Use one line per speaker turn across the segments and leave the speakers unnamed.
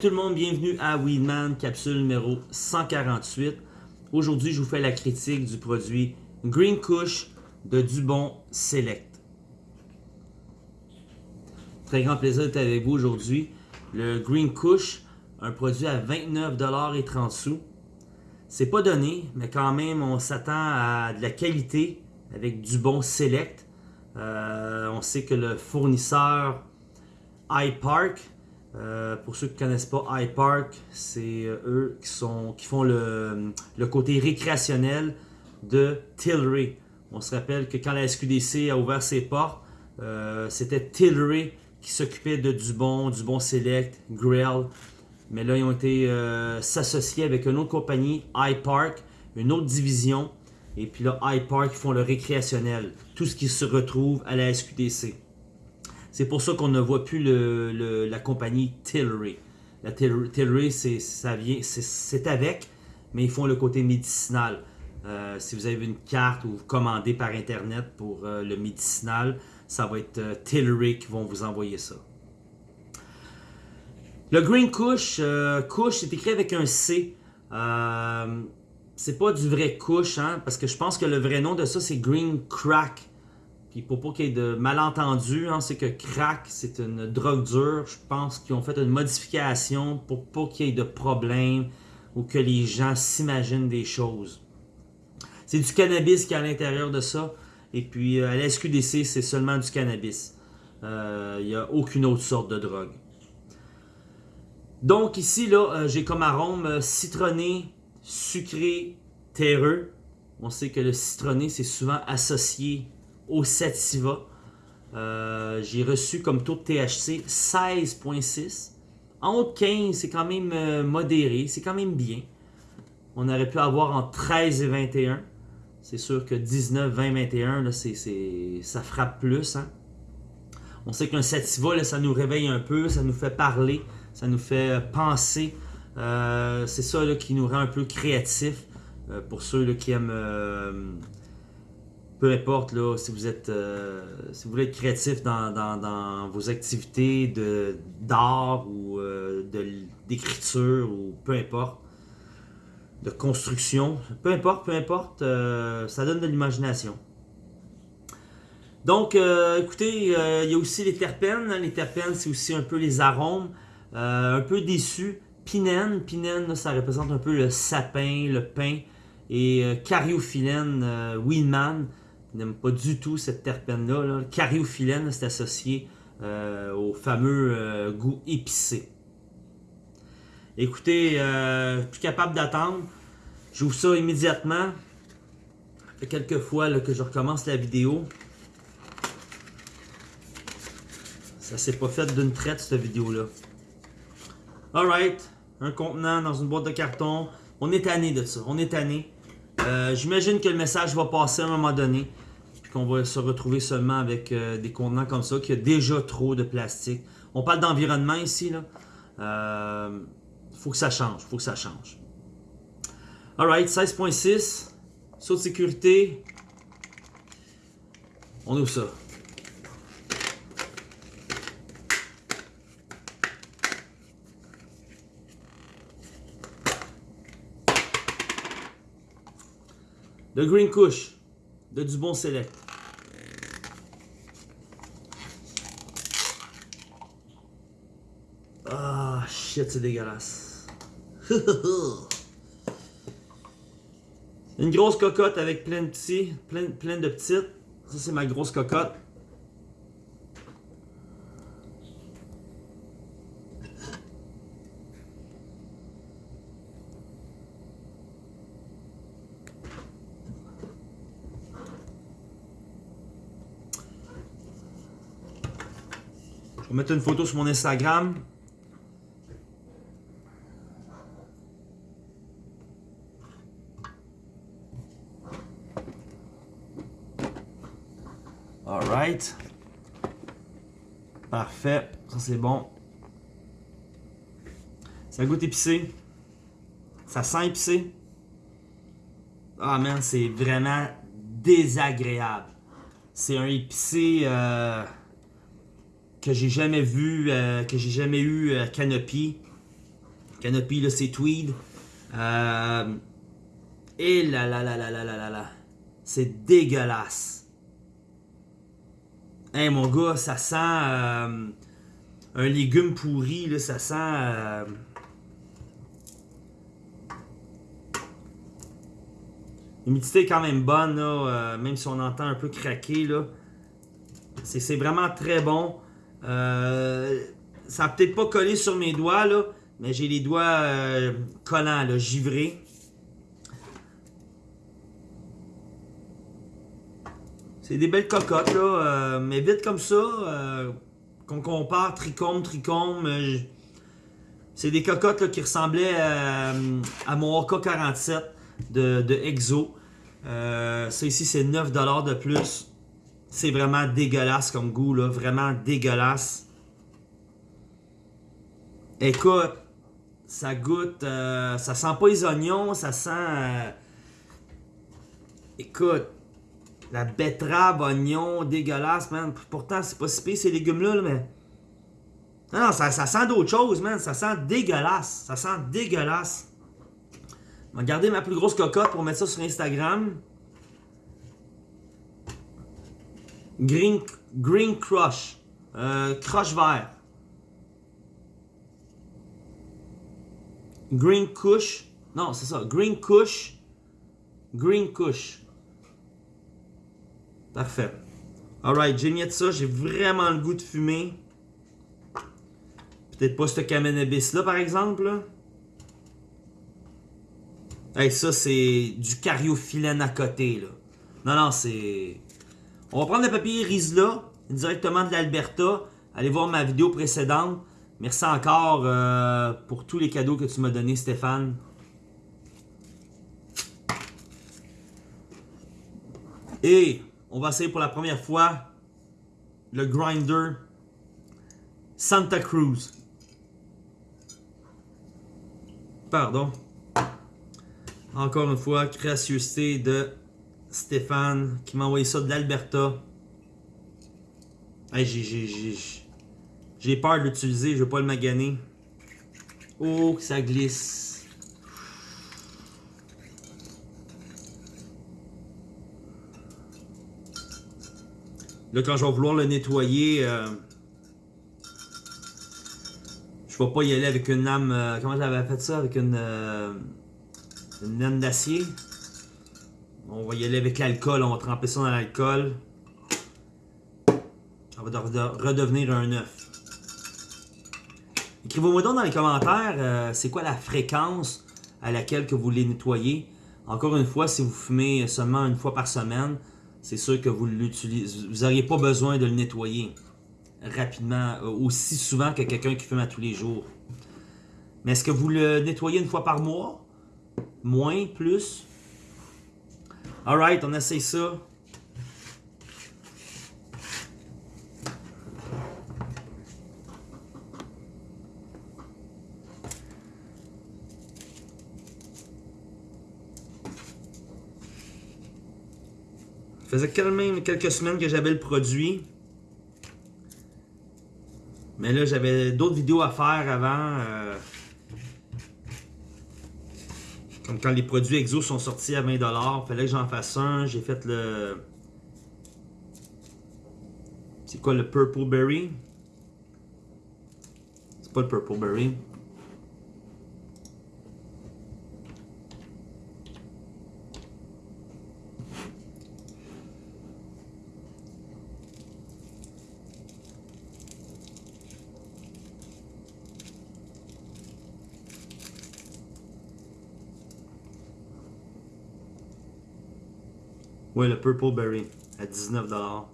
Tout le monde, bienvenue à Weedman, capsule numéro 148. Aujourd'hui, je vous fais la critique du produit Green Kush de Dubon Select. Très grand plaisir d'être avec vous aujourd'hui. Le Green Kush, un produit à 29,30$. C'est pas donné, mais quand même, on s'attend à de la qualité avec Dubon Select. Euh, on sait que le fournisseur iPark euh, pour ceux qui ne connaissent pas iPark, c'est euh, eux qui, font le, côté récréationnel de Tilray. On se rappelle que quand la SQDC a ouvert ses portes, euh, c'était Tilray qui s'occupait de Dubon, Dubon Select, Grill. Mais là, ils ont été s'associer avec une autre compagnie, iPark, une autre division. Et puis là, iPark, ils font le récréationnel. Tout ce qui se retrouve à la SQDC. C'est pour ça qu'on ne voit plus la compagnie Tilray. La Tilray, c'est avec, mais ils font le côté médicinal. Euh, si vous avez une carte ou vous commandez par Internet pour euh, le médicinal, ça va être euh, Tilray qui vont vous envoyer ça. Le Green Kush, Kush, c'est écrit avec un C. c'est pas du vrai Kush, hein, parce que je pense que le vrai nom de ça, c'est Green Crack. Puis pour pas qu'il y ait de malentendus, hein, c'est que crack, c'est une drogue dure. Je pense qu'ils ont fait une modification pour pas qu'il y ait de problème ou que les gens s'imaginent des choses. C'est du cannabis qui est à l'intérieur de ça. Et puis euh, à la SQDC, c'est seulement du cannabis. Euh, il n'y a aucune autre sorte de drogue. Donc ici, là, euh, j'ai comme arôme citronné, sucré, terreux. On sait que le citronné, c'est souvent associé au Sativa. Euh, j'ai reçu comme taux de THC 16.6. En haut de 15, c'est quand même euh, modéré, c'est quand même bien. On aurait pu avoir en 13 et 21. C'est sûr que 19, 20, 21, là, ça frappe plus. Hein. On sait qu'un sativa, ça nous réveille un peu, ça nous fait parler, ça nous fait euh, penser. c'est ça qui nous rend un peu créatif pour ceux qui aiment peu importe là, si vous êtes euh, si vous voulez être créatif dans, vos activités d'art ou euh, d'écriture ou peu importe, de construction, peu importe, peu importe, euh, ça donne de l'imagination. Donc, écoutez, il y a aussi les terpènes. Hein. Les terpènes, c'est aussi un peu les arômes. un peu déçu. Pinène, pinène, ça représente un peu le sapin, le pain. Et cariophyllène, Winman, n'aime pas du tout cette terpène-là. Là. Cariophyllène, c'est associé euh, au fameux euh, goût épicé. Écoutez, euh, plus capable d'attendre. J'ouvre ça immédiatement. Ça fait quelques fois que je recommence la vidéo. Ça s'est pas fait d'une traite, cette vidéo-là. Alright. Un contenant dans une boîte de carton. On est tanné de ça. On est tanné. Euh, j'imagine que le message va passer à un moment donné. Qu'on va se retrouver seulement avec euh, des contenants comme ça, qu'il y a déjà trop de plastique. On parle d'environnement ici. Il euh, faut que ça change. faut que ça change. Alright, 16.6. Saut de sécurité. On ouvre ça? Le Green Kush de Dubon Select. Ah, shit, c'est dégueulasse. Une grosse cocotte avec plein de petits, plein, plein de petites. Ça, c'est ma grosse cocotte. Je vais mettre une photo sur mon Instagram. Alright. Parfait. Ça, c'est bon. Ça goûte épicé. Ça sent épicé. Ah, man, c'est vraiment désagréable. C'est un épicé... Euh que j'ai jamais vu, euh, que j'ai jamais eu euh, Canopy. Canopy, là, c'est Tweed. Euh, et là, là, là, là, là, là, là, là. C'est dégueulasse. Hey, mon gars, ça sent euh, un légume pourri, là, ça sent... L'humidité est quand même bonne, même si on entend un peu craquer. là. C'est vraiment très bon. Euh, ça n'a peut-être pas collé sur mes doigts, là, mais j'ai les doigts euh, collants, givrés. C'est des belles cocottes, là, mais vite comme ça, qu'on compare trichome, trichome, c'est des cocottes qui ressemblaient à, mon AK-47 de, de Exo. Euh, ça ici, c'est 9$ de plus. C'est vraiment dégueulasse comme goût, là. Vraiment dégueulasse. Écoute, ça goûte... Euh, ça sent pas les oignons, ça sent... Euh, écoute, la betterave, oignon, dégueulasse, man. Pourtant, c'est pas si pire ces légumes-là, mais... Non, non, ça, ça sent d'autre chose, man. Ça sent dégueulasse. Ça sent dégueulasse. Je vais garder ma plus grosse cocotte pour mettre ça sur Instagram. Green, green Crush. Euh, crush vert. Green Kush. Non, c'est ça. Green Kush. Green Kush. Parfait. Alright, j'ai mis de ça. J'ai vraiment le goût de fumer. Peut-être pas ce cannabis là, par exemple. Hey, ça, c'est du cariophyllène à côté, là. Non, non, c'est... On va prendre le papier Rizla, directement de l'Alberta. Allez voir ma vidéo précédente. Merci encore euh, pour tous les cadeaux que tu m'as donnés, Stéphane. Et on va essayer pour la première fois le grinder Santa Cruz. Pardon. Encore une fois, gracieuseté de Stéphane qui m'a envoyé ça de l'Alberta. J'ai peur de l'utiliser, je vais pas le maganer. Oh, que ça glisse. Là, quand je vais vouloir le nettoyer, euh, je vais pas y aller avec une lame. Euh, comment j'avais fait ça Avec une. Euh, une laine d'acier? On va y aller avec l'alcool, on va tremper ça dans l'alcool. Ça va redevenir un œuf. Écrivez-moi donc dans les commentaires, euh, c'est quoi la fréquence à laquelle que vous les nettoyez. Encore une fois, si vous fumez seulement une fois par semaine, c'est sûr que vous. Vous n'auriez pas besoin de le nettoyer rapidement, euh, aussi souvent que quelqu'un qui fume à tous les jours. Mais est-ce que vous le nettoyez une fois par mois? Moins, plus? Alright, on essaye ça. Ça faisait quand même quelques semaines que j'avais le produit. Mais là, j'avais d'autres vidéos à faire avant. Euh, Comme quand les produits Exo sont sortis à 20$, fallait que j'en fasse un. J'ai fait le... C'est quoi le Purple Berry? C'est pas le Purple Berry. Ouais, le Purple Berry à 19$.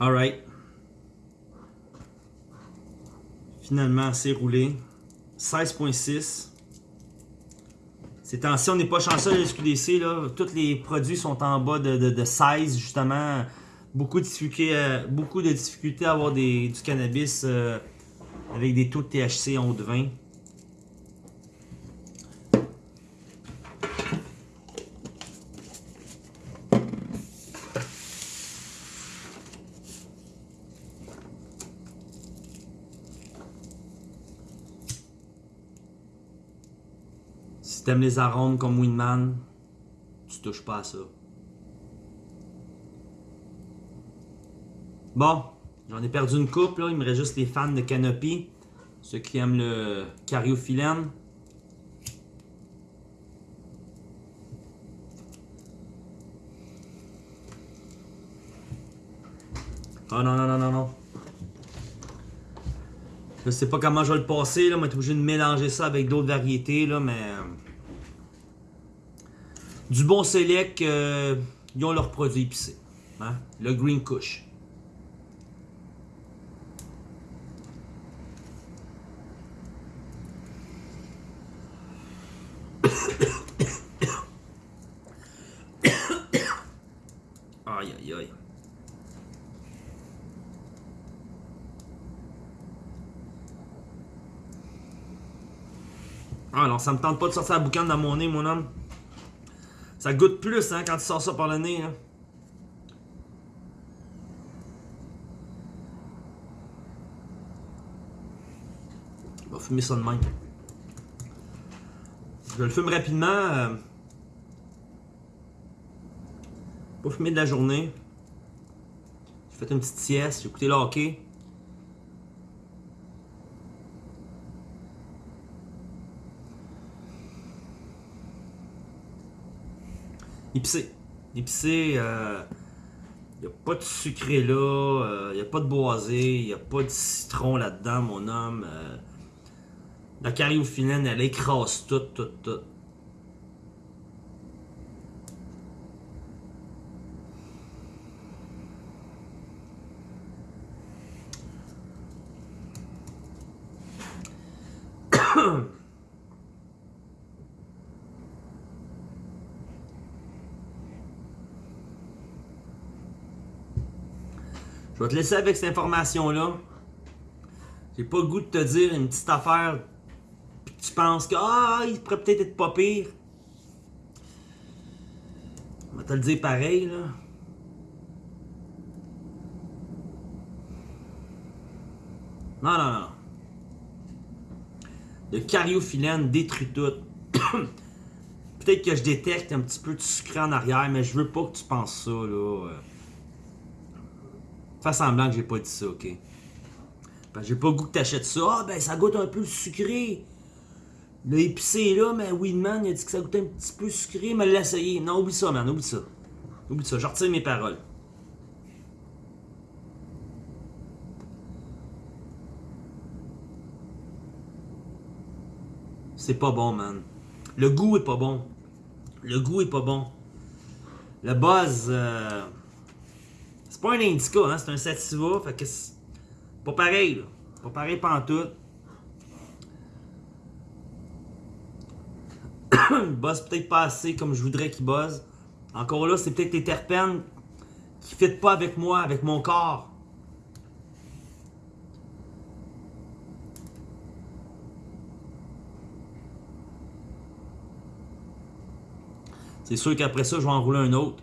Alright. Finalement, c'est roulé. 16.6. Ces temps-ci, on n'est pas chanceux de l'SQDC. Tous les produits sont en bas de, de, 16, justement. Beaucoup de difficultés, euh, beaucoup de difficultés à avoir du cannabis euh, avec des taux de THC en haut de 20. Si t'aimes les arômes comme Winman, tu touches pas à ça. Bon, j'en ai perdu une coupe, là. Il me reste juste les fans de Canopy. Ceux qui aiment le cariophyllène. Oh non, non, non, non, non. Je sais pas comment je vais le passer, là. Moi, je obligé de mélanger ça avec d'autres variétés, là, mais. Du bon select, euh, ils ont leurs produits épicés. Hein? Le Green Kush. Aïe aïe aïe. Ah non, ça me tente pas de sortir la boucane dans mon nez, mon homme. Ça goûte plus hein, quand tu sors ça par le nez. Hein. On va fumer ça de même. Je le fume rapidement. Euh... Pas fumer de la journée. J'ai fait une petite sieste, j'ai écouté le hockey. Épicé. Épicé, euh, y a pas de sucré là, euh, y a pas de boisé, y a pas de citron là-dedans, mon homme. Euh, la cariophyllène, elle écrase tout, tout, tout. Je vais te laisser avec cette information-là. J'ai pas le goût de te dire une petite affaire puis tu penses que ah, il pourrait peut-être être pas pire. On va te le dire pareil là. Non, non, non. Le cariophyllène détruit tout. peut-être que je détecte un petit peu de sucré en arrière, mais je veux pas que tu penses ça là. Fais semblant que j'ai pas dit ça, ok? Parce que j'ai pas le goût que t'achètes ça. Ah, ben ça goûte un peu sucré. Le épicé là, mais Weedman, il a dit que ça goûtait un petit peu sucré, mais l'essayer. Non, oublie ça, man, oublie ça. Oublie ça, je retire mes paroles. C'est pas bon, man. Le goût est pas bon. Le goût est pas bon. Le buzz. euh, pas un indica, hein, c'est un sativa, fait que c'est pas pareil, là. Pas pareil pantoute. Il buzz peut-être pas assez comme je voudrais qu'il buzz. Encore là, c'est peut-être les terpènes qui ne pas avec moi, avec mon corps. C'est sûr qu'après ça, je vais en rouler un autre.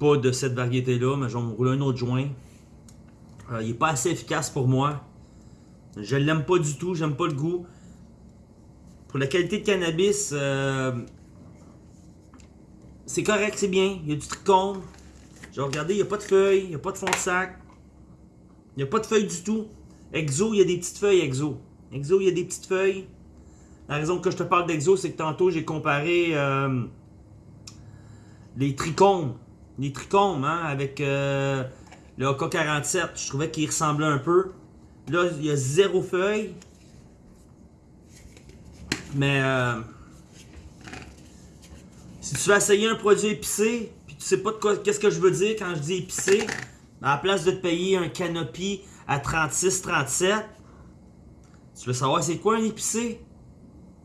Pas de cette variété-là, mais je vais me rouler un autre joint. Euh, il n'est pas assez efficace pour moi. Je l'aime pas du tout, j'aime pas le goût. Pour la qualité de cannabis, euh, c'est correct, c'est bien. Il y a du tricône. J'ai regardé, il n'y a pas de feuilles, il n'y a pas de fond de sac. Il n'y a pas de feuilles du tout. Exo, il y a des petites feuilles, Exo. Exo, il y a des petites feuilles. La raison que je te parle d'Exo, c'est que tantôt j'ai comparé euh, les trichomes. Les trichomes, hein, avec euh, le AK-47. Je trouvais qu'il ressemblait un peu. Là, il y a zéro feuille. Mais euh, si tu veux essayer un produit épicé, puis tu sais pas de quoi, qu'est-ce que je veux dire quand je dis épicé, à la place de te payer un canopy à 36-37, tu veux savoir c'est quoi un épicé?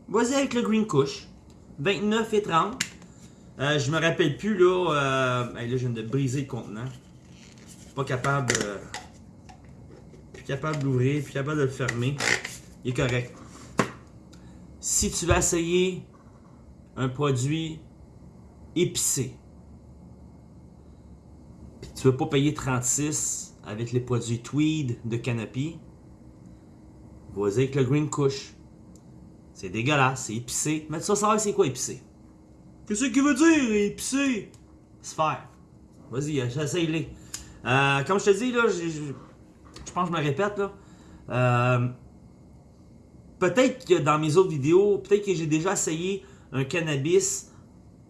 Vas-y avec le Green Kush. 29 et 30. Euh, je me rappelle plus là. Euh... là, je viens de briser le contenant. Pas capable. euh, Plus capable d'ouvrir, plus capable de le fermer. Il est correct. Si tu vas essayer un produit épicé, puis tu veux pas payer 36 avec les produits Tweed de Canopy, vas-y avec le Green Kush. C'est dégueulasse, c'est épicé. Mais tu vas savoir c'est quoi épicé. Qu'est-ce qu'il veut dire, épicé? Faire. Vas-y, essaye-les. Euh, comme je te dis, là, je, pense que je me répète, là. Euh, peut-être que dans mes autres vidéos, peut-être que j'ai déjà essayé un cannabis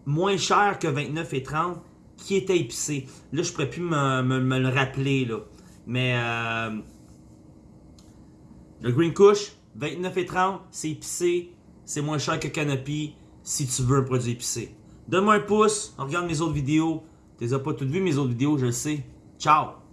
moins cher que 29 et 30 qui était épicé. Là, je pourrais plus me, me- me le rappeler, là. Mais euh, le Green Kush, 29 et 30, c'est épicé. C'est moins cher que Canopy si tu veux un produit épicé. Donne-moi un pouce, regarde mes autres vidéos. Tu les as pas toutes vues, mes autres vidéos, je le sais. Ciao!